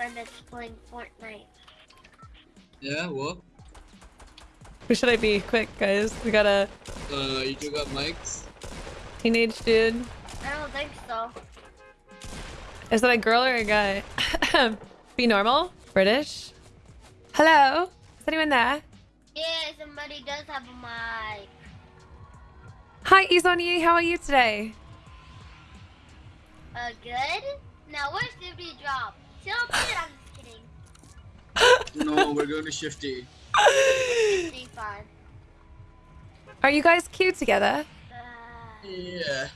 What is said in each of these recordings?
friend that's playing Fortnite. Yeah, what? Who should I be? Quick, guys. We got a Uh, you two got mics? teenage dude. I don't think so. Is that a girl or a guy? be normal? British? Hello? Is anyone there? Yeah, somebody does have a mic. Hi, Izoni. How are you today? Uh, good? Now, where's Liberty drop? Tilted? I'm just kidding. No, we're going to Shifty. Stay fine. Are you guys cute together? Uh, Yeah.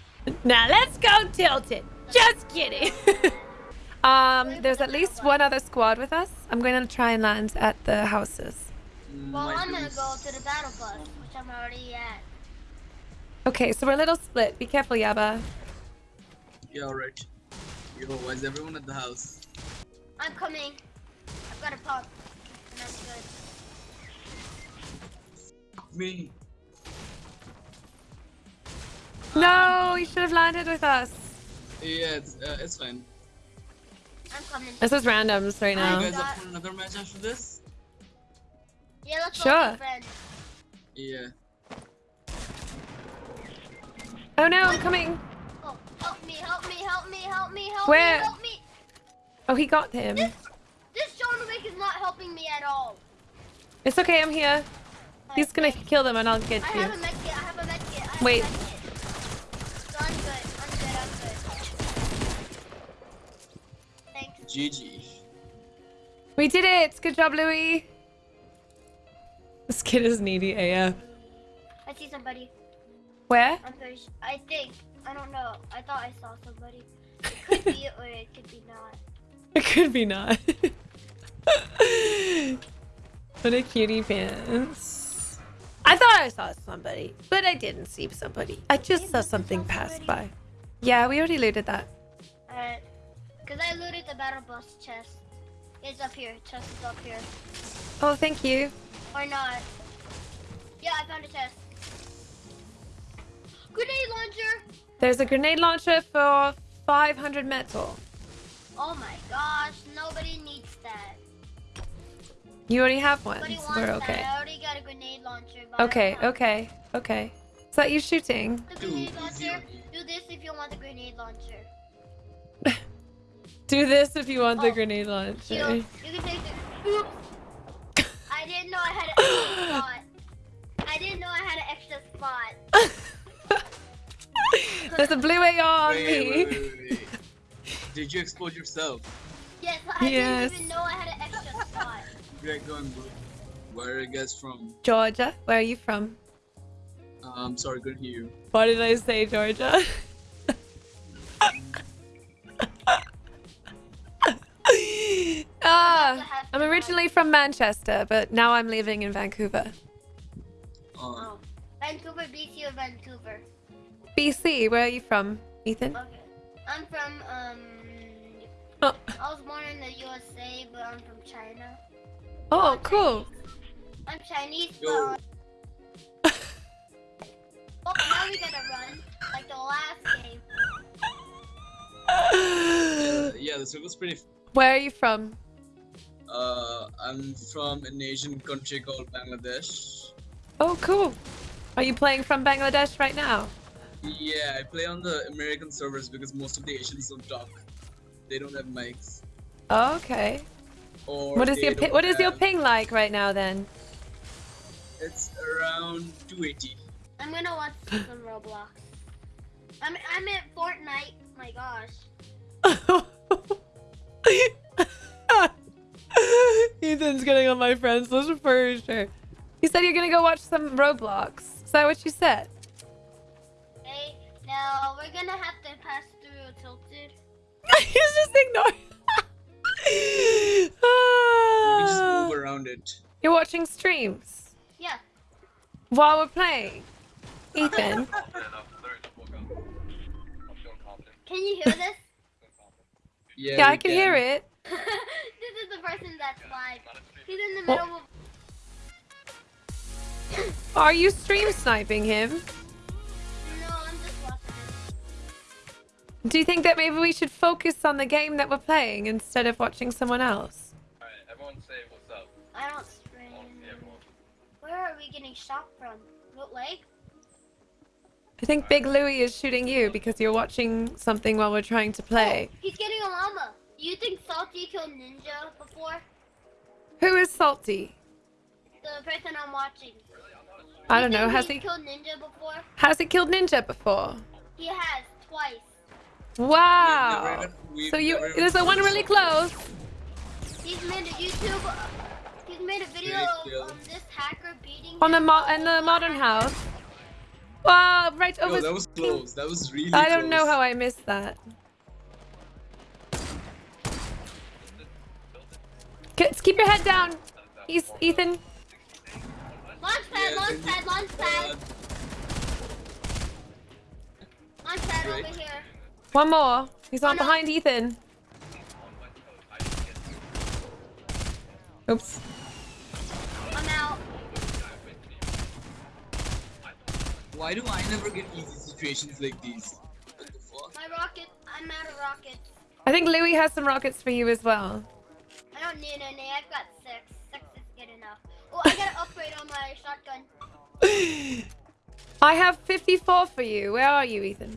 Now let's go tilted. Just kidding. um, there's at least one other squad with us. I'm going to try and land at the houses. well, My I'm gonna go to the battle bus, which I'm already at. Okay, so we're a little split. Be careful, Yaba. Yeah, alright. Yo, why is everyone at the house? I'm coming. I've got a pump. And I'm good. Me. No, you should have landed with us. Yeah, it's, uh, it's fine. I'm coming. This is randoms right You now. guys got- up for another match after this? Yeah, let's Sure. go, friend. Yeah. Oh no, I'm coming. Oh, help me, help me, help me, help me, Where? me, help me. Oh, he got him. This John Wick is not helping me at all. It's okay, I'm here. He's gonna Okay. kill them and I'll get I you. have a med kit, I have a med kit, I have Wait. a med kit. So I'm good, I'm good, I'm good. Thanks. GG. We did it! Good job, Louis. This kid is needy AF. I see somebody. Where? I'm pretty. I think. I don't know. I thought I saw somebody. It could be or it could be not. It could be not. what a cutie pants. I thought I saw somebody, but I didn't see somebody. I just saw something pass by. Yeah, we already looted that. Alright. Because I looted the battle bus chest. It's up here. Chest is up here. Oh, thank you. Or not. Yeah, I found a chest. Grenade launcher! There's a grenade launcher for 500 metal. Oh my gosh, nobody needs that. You already have one, Nobody wants we're that. okay. I already got a grenade launcher. Okay, okay, okay. Is that you shooting? The grenade launcher. Do this if you want the grenade launcher. Do this if you want the Oh, grenade Shield, launcher. you can take the. Oops! I didn't know I had an extra spot. I didn't know I had an extra spot. There's a blue AR on Wait, me. wait, wait, wait, wait. Did you explode yourself? Yes, I Yes. didn't even know I had an extra spot. Get going, bro. Where are you guys from? Georgia, where are you from? Um, sorry, couldn't hear you. What did I say, Georgia? ah, I'm originally from Manchester, but now I'm living in Vancouver. Uh, Oh. Vancouver, BC, or Vancouver? BC, where are you from, Ethan? Okay. I'm from, um. Oh, I was born in the USA, but I'm from China. oh cool. I'm Chinese, but. Yo. Oh, now we gotta run. Like the last game. yeah, yeah, the circle's pretty. F- Where are you from? uh, I'm from an Asian country called Bangladesh. Oh, cool. Are you playing from Bangladesh right now? Yeah, I play on the American servers because most of the Asians don't talk. They don't have mics. Oh, okay. Or What is your pi- don't what is your ping like right now then? It's around 280. I'm gonna watch some Roblox. I'm I'm at Fortnite. My gosh. Ethan's getting on my friends list for sure. You said you're gonna go watch some Roblox. Is that what you said? Hey, now we're gonna have to pass through Tilted. He's just ignoring. You can just Ah. move around it. You're watching streams Yeah. while we're playing. Ethan, Can you hear this? Yeah, yeah, I can hear it. this is the person that's live. He's in the Well- middle of. Are you stream sniping him? Do you think that maybe we should focus on the game that we're playing instead of watching someone else? Alright, everyone say what's up. I don't Well, stream. see everyone. Where are we getting shot from? What lake? I think Big Louie is shooting you because you're watching something while we're trying to oh, play. Oh, he's getting a llama. Do you think Salty killed Ninja before? Who is Salty? The person I'm watching. I You don't know. Has he killed Ninja before? has he killed Ninja before? He has twice. Wow. even- So you never there's the one really close. He's made a YouTube. uh, He's made a video Great of um, this hacker beating On the mo- in the modern house. Wow, right Yo, over. that was close. That was really I don't know how I missed that. Keep your head down. He's Ethan. Launch pad, Yeah, launch pad, launch pad, uh, launch pad over here. One more. He's on Oh, behind Ethan. Oops. I'm out. Why do I never get easy situations like these? What the fuck? My rocket. I'm out of rockets. I think Louis has some rockets for you as well. I don't need any. I've got six. Six is good enough. Oh, I got an upgrade on my shotgun. I have 54 for you. Where are you, Ethan?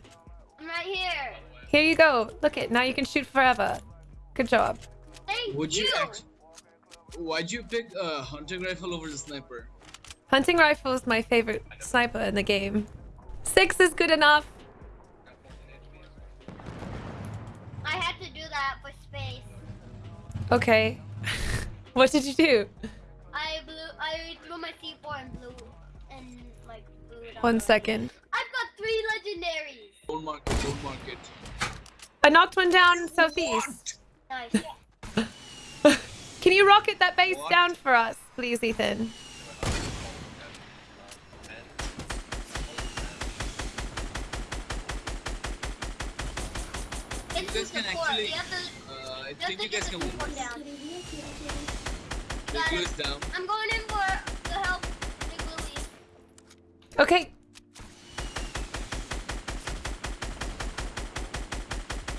I'm right here. Here you go. Look it. Now you can shoot forever. Good job. Thank Would you you. Why'd you pick a hunting rifle over the sniper? Hunting rifle is my favorite sniper in the game. Six is good enough. I had to do that for space. Okay. what did you do? I blew. I blew my C4 and blew and like blew it up. One second. I've got three legendaries. Don't mark it, don't mark it. I knocked one down southeast. Nice. Can you rocket that base What? down for us, please, Ethan? It's guys can actually- You have to, Uh, I think you guys can win support down. Big Got Blue it. is down. I'm going in for the help. Okay.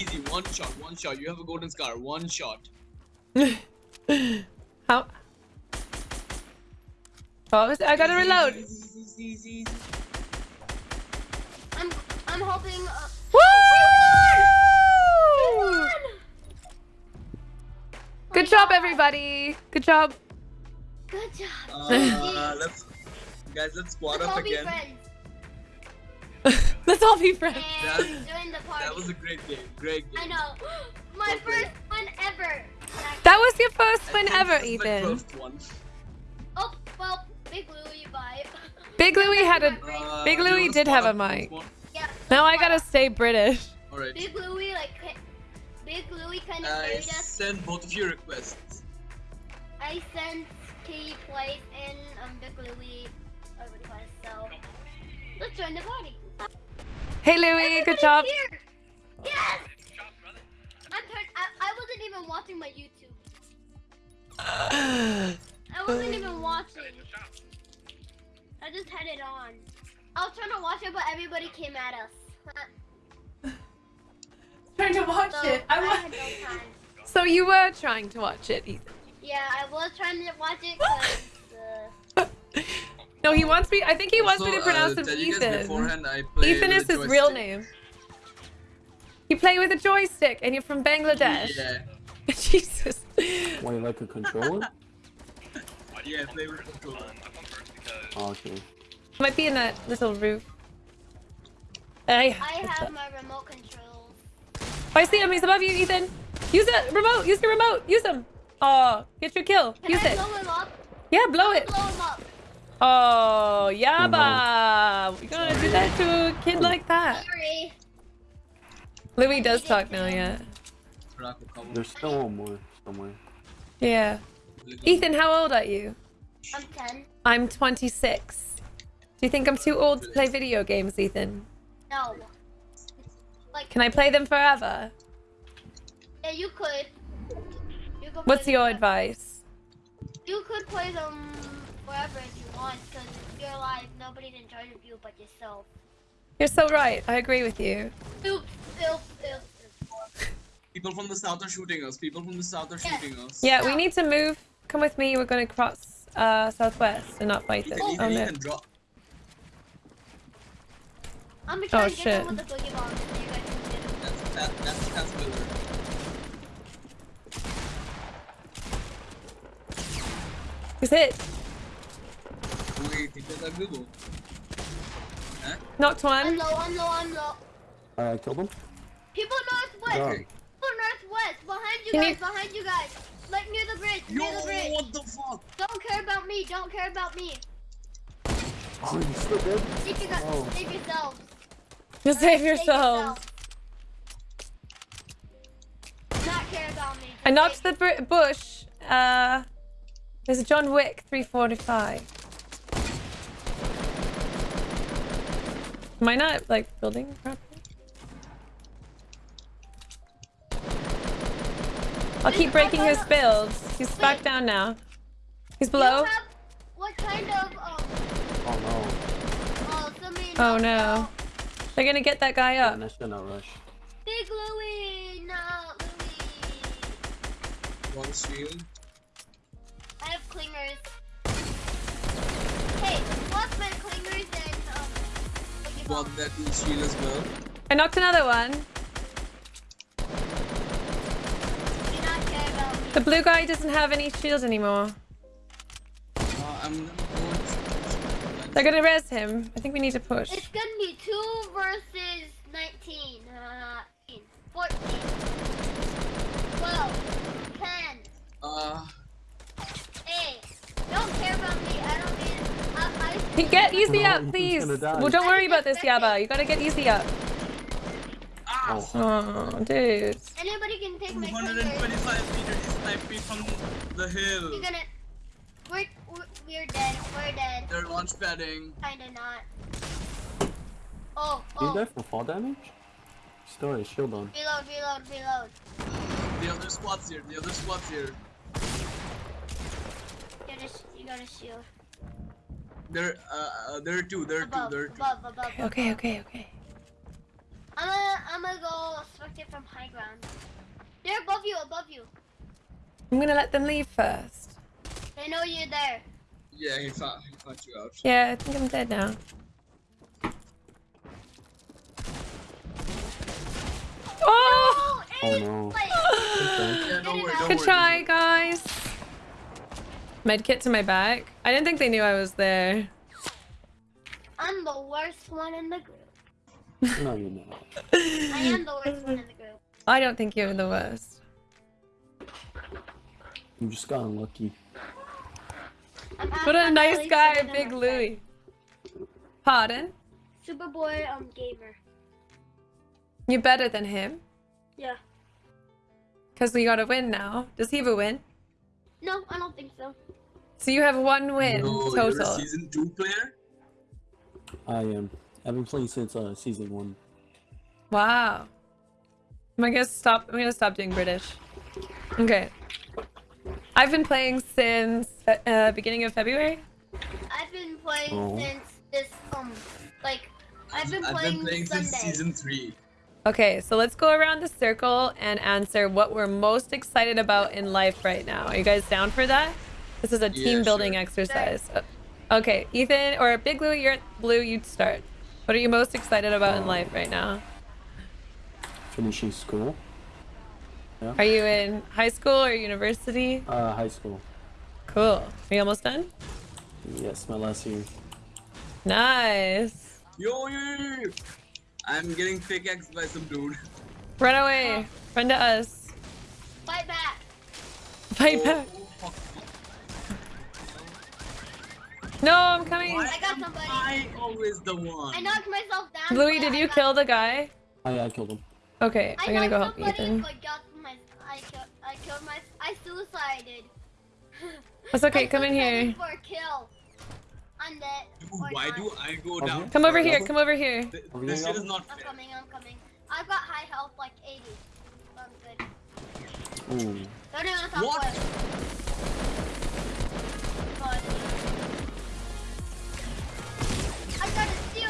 Easy, one shot, one shot. You have a golden scar, one shot. How? Oh, I gotta reload. Easy, easy, easy, easy. I'm I'm hoping. Uh, Woo! won! We won! Good my job, God. everybody. Good job. Good job. Uh, let's, guys, let's squad Let's up all be again. Friends Let's all be friends. That- the. That was a great game, great game. I know. My Okay. first one ever. That was your first I win think ever, this is my Ethan. first one. Oh well, Big Louie, bye. Big Louie had a. Uh, Big Louie did have a up for this mic. yeah. Now I gotta stay British. Alright. Big Louie like Big Louie kind of I carried us. send both of your requests. I sent Katie Place and um Big Louie a request. So let's join the party. Hey, Louie. Good job. Here. Yes. I'm turn- I, I wasn't even watching my YouTube. I wasn't even watching. I just had it on. I was trying to watch it, but everybody came at us. Trying to watch So it. I I had no time. So you were trying to watch it, Ethan. Yeah, I was trying to watch it because No, he wants me. I think he wants me to pronounce uh, him tell you guys Ethan. beforehand, I play Ethan is his real name. You play with a joystick, and you're from Bangladesh. Yeah, Jesus. Wait, like a controller? yeah, play with controller. Oh, okay. Might be in that little roof. I, I have my remote controls. I see him. He's above you, Ethan. Use it. Remote. Use the remote. Use him. Oh, get your kill. Can Use I it. blow him up? Yeah, blow it. Blow him up. Oh, yabba. We're gonna do that to a kid like that. Sorry. Louis does talk now, yeah. There's still one more somewhere. Yeah. Ethan, how old are you? I'm 10. I'm 26. Do you think I'm too old to play video games, Ethan? No. Like, Can I play them forever? yeah, you could. You could What's your them- advice? You could play them forever if you want, because if you're alive, nobody's in charge of you but yourself. You're so right. I agree with you. Oops, oops, oops. People from the south are shooting us. People from the south are Yeah. shooting us. Yeah, we need to move. Come with me. We're going to cross uh, southwest and not fight this. Ethan, Oh Ethan, no. Drop. I'm gonna try Oh, and get shit. them with the boogie bomb. so you guys can get 'em. That's that, that's that's Miller. He's hit. Wait, think that's Google. Huh? Knocked I'm one. low, I'm low, I'm low. Alright, I killed him. People northwest! Yeah. People northwest! Behind you Can guys, you- behind you guys! Like near the bridge, Yo, near the bridge! what the fuck? Don't care about me, don't care about me! Oh, you still dead? Save, you guys, Oh. save yourselves! Just save yourselves. Not care about me. just I knocked save- the br- bush. Uh, there's a John Wick 345. Am I not like building properly? I'll keep breaking his builds. He's back down now. He's You below. have what kind of um Oh no. somebody Oh knocked no. out- They're gonna get that guy Yeah, up. that should not rush. Big Louie, not Louie. One shield. I have clingers. Hey, what's my clingers and boogie that shield as well. I knocked another one. Do not care about me. The blue guy doesn't have any shields anymore. Uh, I'm gonna go and- They're gonna res him. I think we need to push. It's gonna be 2 versus 19. Uh, 14. 12. 10. Uh, 8. Don't care about me. I don't need. I, I, Hey, Get easy No, up, please. Well, don't worry about this, Yaba. You gotta get easy up. ah, Oh, Oh, dude. anybody can take my clingers. 225 meters. He sniped me from the hill. You're gonna. We're, we're, we're dead. We're dead. They're launch padding. Kinda not. Oh, Did you oh. die from fall damage? Still has shield on. Reload, reload, reload. The other squad's here. The other squad's here. You gotta, you gotta shield. There, uh, uh, there are two. There are two. Above, There are two. above, above. Okay, above. okay, okay. I'm gonna, I'm gonna go select it from high ground. They're above you, above you. I'm gonna let them leave first. They know you're there. Yeah, he found, he found you out. Yeah, I think I'm dead now. Oh! Oh eight, no. like, Yeah, don't worry. Don't Good worry. try, guys. Medkit to my back. I didn't think they knew I was there. I'm the worst one in the group. No, you're not. I am the worst one in the group. I don't think you're the worst. You just got unlucky. I'm What a I'm nice guy, Big my Louie. Pardon? friend. Superboy, um, gamer. You're better than him. Yeah. Because we gotta win now. Does he have a win? No, I don't think so. So you have one win No, you're a total. season two player. I am. I've been playing since uh, season one. Wow. I'm gonna stop. I'm gonna stop doing British. Okay. I've been playing since uh, beginning of February. I've been playing Oh. since this, um, like, I've been I've playing, been playing Sunday. since season three. Okay, so let's go around the circle and answer what we're most excited about in life right now. Are you guys down for that? This is a Yeah, team building sure. exercise. Uh, Okay, Ethan or Big Blue, you're blue. You start. What are you most excited about in life right now? Finishing school. Are you in high school or university? Uh, high school. Cool. Are you almost done? Yes, my last year. Nice. Yo, yo, yo, yo. I'm getting pickaxed by some dude. Run away. Run to us. Fight back. Fight Oh, back. oh, fuck. No, I'm coming. Why I got somebody. I always the one. I knocked myself down. Louis, did I you got- kill the guy? Oh yeah, I killed him. Okay, I I'm gonna go help somebody, Ethan. But got my, I killed, I killed my, I suicided. That's okay, I come in suicided here. For a kill. I'm dead. Dude, why not. do I go Okay. down? Come over here, come over here. Th- This shit is not fair. I'm coming. I'm coming. I've got high health, like 80. So I'm good. Ooh. Don't even on top What? left.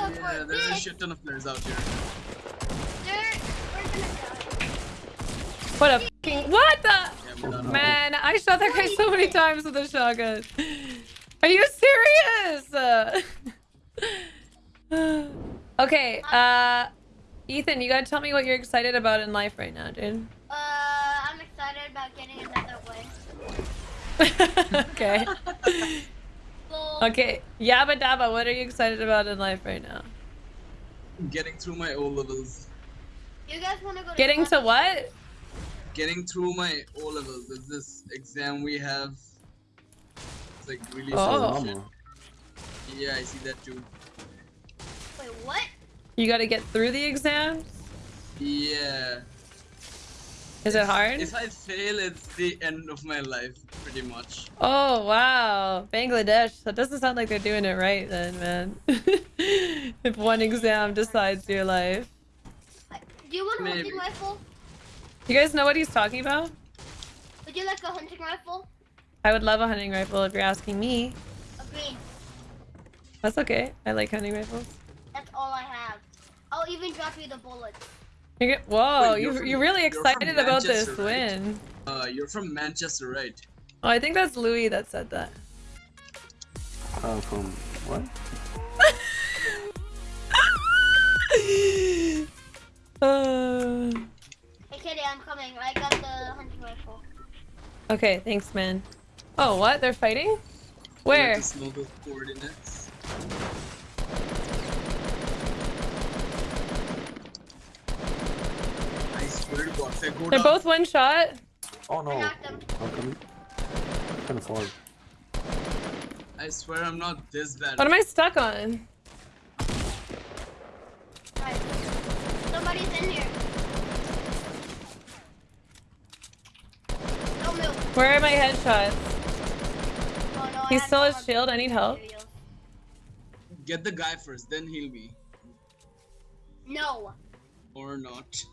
I see. I got a steal for Yeah, there's a shit ton of players out here. they're, we're gonna die. What a fucking what the Yeah, man! I shot that guy so many times with a shotgun. Are you serious? Uh, okay, uh, Ethan, you gotta tell me what you're excited about in life right now, dude. Uh, I'm excited about getting another win. okay. So, Okay, Yabba Dabba, what are you excited about in life right now? Getting through my O levels. you guys wanna go Getting to class? what? Getting through my O levels. There's this exam we have. It's like really Oh. so shit. Mama. Yeah, I see that too. Wait, what? You gotta get through the exams? Yeah. Is it hard? If I fail, it's the end of my life, pretty much. Oh wow, Bangladesh. That doesn't sound like they're doing it right then, man. if one exam decides your life. Do you want a hunting rifle? You guys know what he's talking about? Would you like a hunting rifle? I would love a hunting rifle if you're asking me. A green. That's okay. I like hunting rifles. That's all I have. I'll even drop you the bullets. You're get- Whoa, Wait, you're you from- you're really you're excited about this right? win. Uh, you're from Manchester, right? Oh, I think that's Louis that said that. Uh, from what? Uh, Hey, Kitty, I'm coming. I got the hunting rifle. okay, thanks, man. Oh, what? They're fighting? You Where? have to know the coordinates. I swear to God, if I go They're both one shot. Oh no. I knocked him. How come? Kind. I swear I'm not this bad. What am I stuck on? Alright. Somebody's in here. Don't. Where are my headshots? Oh no, I He have still no has shield. I need help. Get the guy first, then heal me. No. Or not.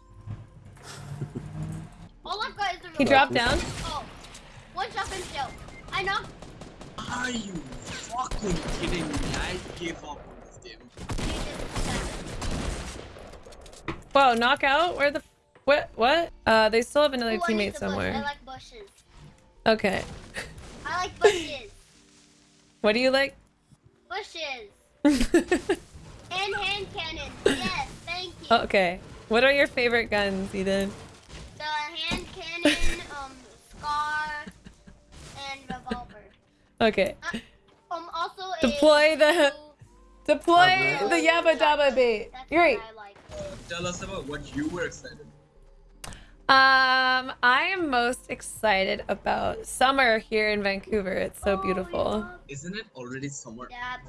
All I've got is a He dropped down. Oh. One shotgun shell. I knocked. Are you fucking kidding me? I gave up on this game. Whoa, knockout? Where the? What? What? Uh, they still have another Ooh, teammate the bush. I somewhere. like bushes. Okay. I like bushes. What do you like? bushes. And hand cannons. Yes, thank you. okay. What are your favorite guns, Ethan? The hand cannon, um, scar, and revolver. Okay. Um, also a Deploy the- blue- Deploy Uh, the Yabba Dabba bait. That's Yuri. what I like. Uh, tell us about what you were excited. Um, I am most excited about summer here in Vancouver. It's so Oh, beautiful. yeah. Isn't it already summer? Dab,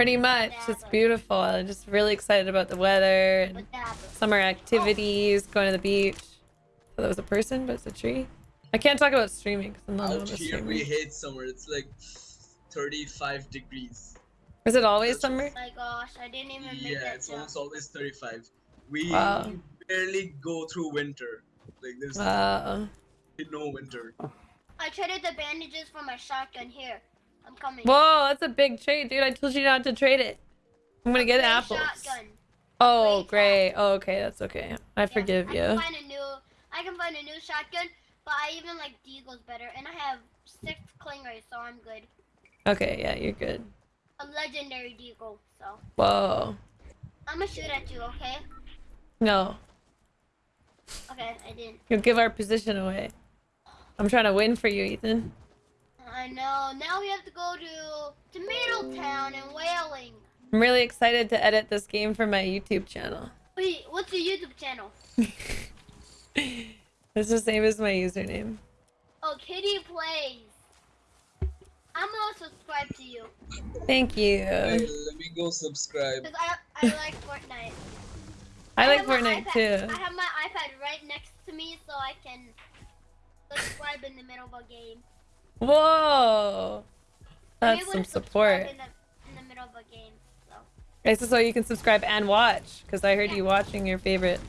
Pretty much. It's beautiful. I'm just really excited about the weather and summer oh. activities, going to the beach. So that was a person, but it's a tree. I can't talk about streaming because I'm not Out a here streamer. we hate summer. It's like 35 degrees. Is it always That's- summer? Oh my gosh, I didn't even make Yeah, it's jump. almost always 35. We Wow. barely go through winter. Like there's Wow. no winter. I traded the bandages for my shotgun here. I'm coming. Whoa, that's a big trade, dude. I told you not to trade it. I'm gonna get apples. Shotgun. Oh, Gray great. Oh, okay, that's okay. I Yeah, forgive I you. can find a new. I can find a new shotgun, but I even like Deagle's better, and I have six clingers, so I'm good. Okay, yeah, you're good. A legendary Deagle, so Whoa. I'm gonna shoot at you, okay? No, Okay, I didn't. you'll give our position away. I'm trying to win for you, Ethan. I know. Now we have to go to Tomato Town and Wailing. I'm really excited to edit this game for my YouTube channel. Wait, what's your YouTube channel? It's the same as my username. Oh, Kitty Plays. I'm gonna subscribe to you Thank you. Hey, let me go subscribe. because I I like Fortnite. I like Fortnite too. I have my iPad right next to me, so I can subscribe in the middle of a game. Whoa. That's some support. In the, in the middle of a game, so This is so you can subscribe and watch, because I heard Yeah. you watching your favorite.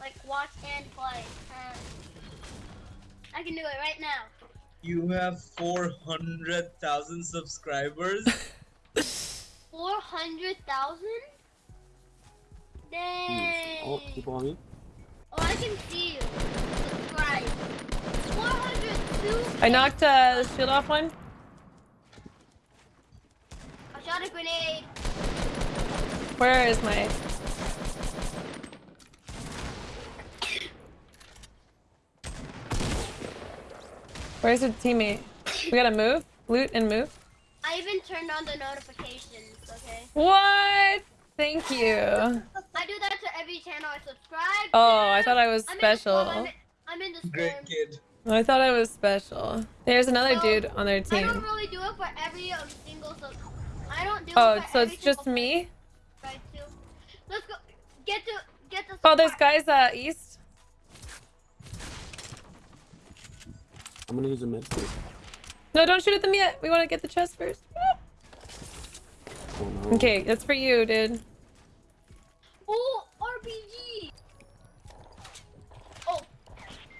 like watch and play. Uh, I can do it right now. You have 400,000 subscribers. 400,000? Dang. Oh, people on me. Oh, I can see you. Subscribe. 402. I knocked uh, the shield off one. I shot a grenade. Where is my? Where's your teammate? We gotta move, loot, and move. I even turned on the notifications, okay? What? Thank you. I do that to every channel I subscribe Oh, to. I thought I was I'm in the special. I'm in, I'm in the storm. Great kid. I thought I was special. There's another No, dude on their I team. don't really do it for every um, single sub. I don't do Oh, it for so every it's just me? subscribe. Let's go. Get to get the. Oh, there's guys uh east. I'm gonna use a med kit. No, don't shoot at them yet. We want to get the chest first. Oh no. Okay, that's for you, dude. Oh, RPG. Oh,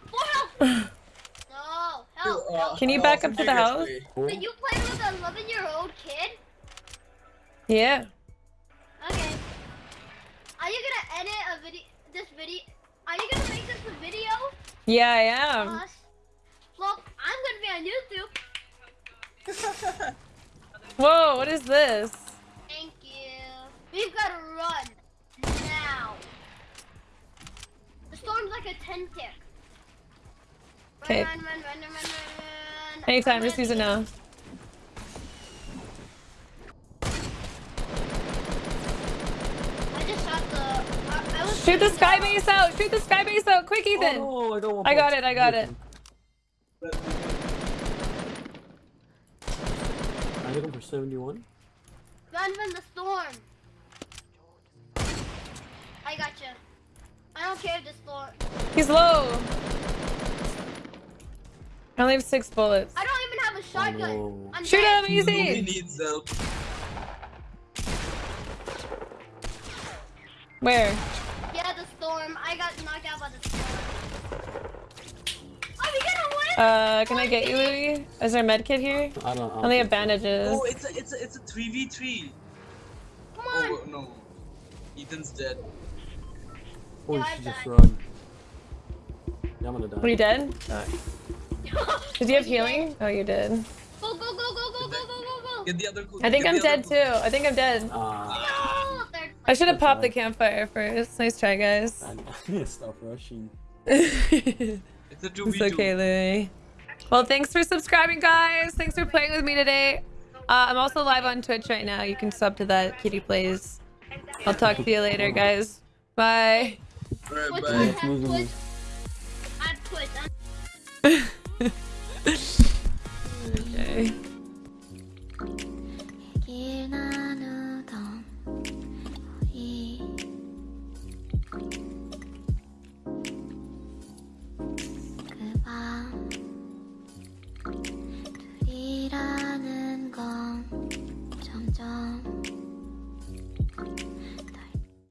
four health. no, help. Uh. Can you uh, back up to the house? play. Oh, Did you play with an 11 year old kid? Yeah. Okay. Are you gonna edit a video? This video? Are you gonna make this a video? Yeah, I am. Us? Well, I'm gonna be on YouTube. Whoa, what is this? Thank you. We've gotta run now. The storm's like a 10 tick. Run, Okay. Run, run, run, run, run, run. Anytime, just use it now. I just shot the. I, I was Shoot the shooting sky base out! Shoot the sky base out! Quick, Ethan! Oh, I got one. I got it, I got it. I hit him for 71. Run from the storm. I got you. I don't care if the storm. He's low. I only have six bullets. I don't even have a shotgun. no. I'm Shoot dead. him, Nobody easy! needs help. Where? Yeah, the storm. I got knocked out by the storm. Are we gonna win? Uh, can I get you, Louis? Is there a med kit here? I don't. I only have bandages. Oh, it's a it's a it's a three v three. Come on. Oh no, Ethan's dead. Oh, Yeah, you I should just died. run. Yeah, I'm gonna die. Are you dead? Oh. did you have healing? Oh, you did. Go, go, go, go, go, go, go, go, Get the other I think I'm dead too. I think I'm dead. Uh, I should have popped the campfire first. Nice try, guys. Stop rushing. it's a It's okay, Louie. Well, thanks for subscribing, guys. Thanks for playing with me today. Uh, I'm also live on Twitch right now. You can sub to that. Kitty plays. I'll talk to you later, guys. Bye. Bye. okay.